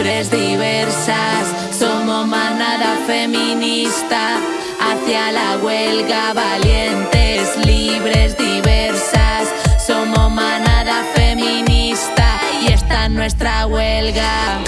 libres, diversas, somos manada feminista, hacia la huelga valientes, libres, diversas, somos manada feminista. Y esta es nuestra huelga.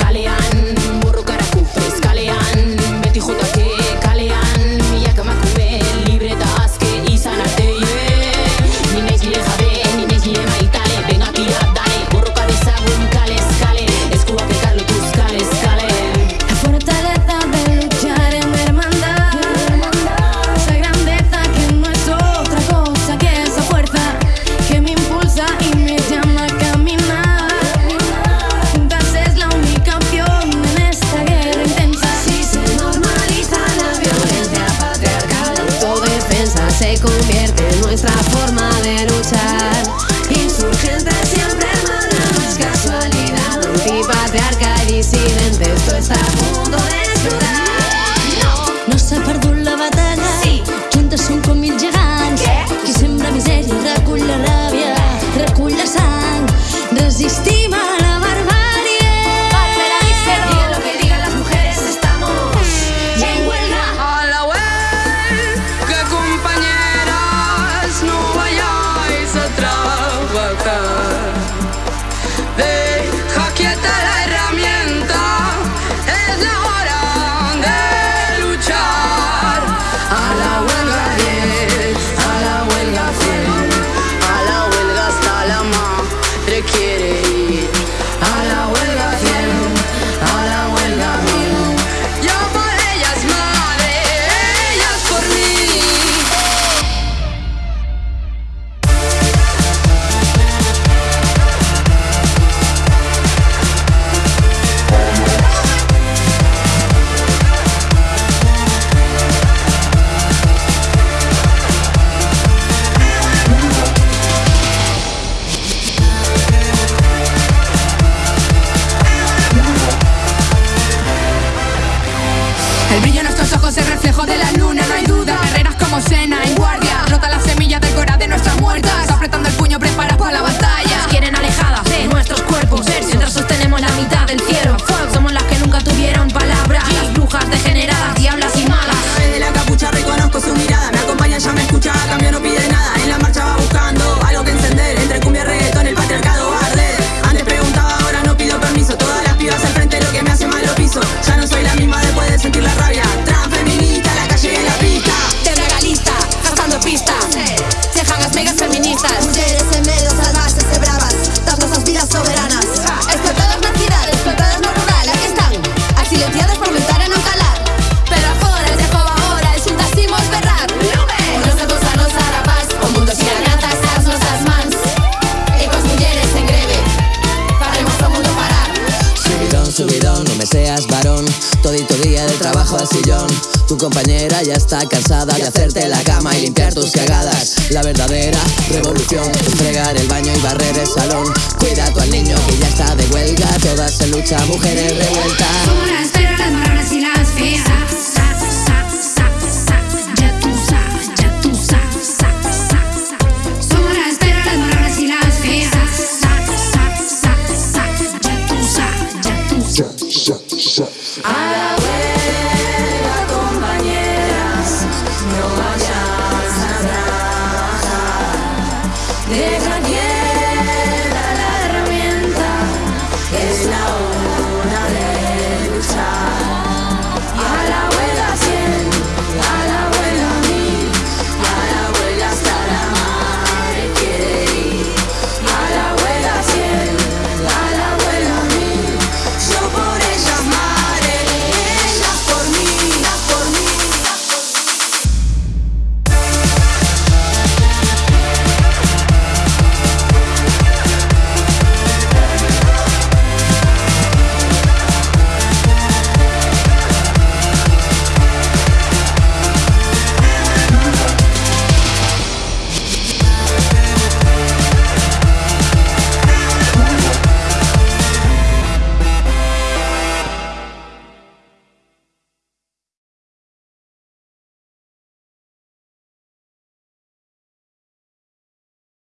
ojos el reflejo de la luna. día del trabajo al sillón. Tu compañera ya está cansada de hacerte la cama y limpiar tus cagadas. La verdadera revolución es fregar el baño y barrer el salón. Cuida tu al niño que ya está de huelga, todas se lucha, mujeres revueltas.